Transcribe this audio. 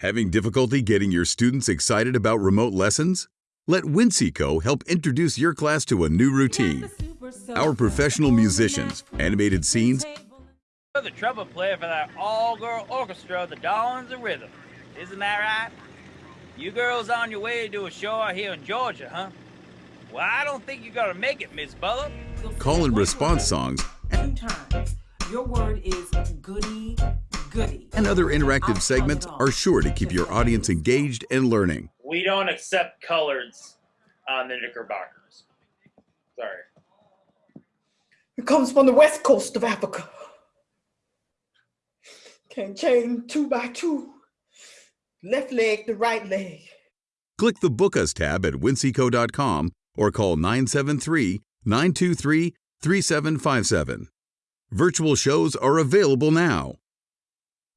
Having difficulty getting your students excited about remote lessons? Let Winseco help introduce your class to a new routine. Our professional musicians, animated scenes, the trumpet player for that all-girl orchestra, the Darlings of Rhythm. Isn't that right? You girls on your way to a show out here in Georgia, huh? Well, I don't think you're gonna make it, Miss Butler. call and response songs, Two times. Your word is goody, goody. And other interactive segments are sure to keep your audience engaged and learning. We don't accept coloreds on the Knickerbockers. Sorry. It comes from the west coast of Africa. Can chain two by two. Left leg to right leg. Click the Book Us tab at winseco.com or call 973 923 3757. Virtual shows are available now.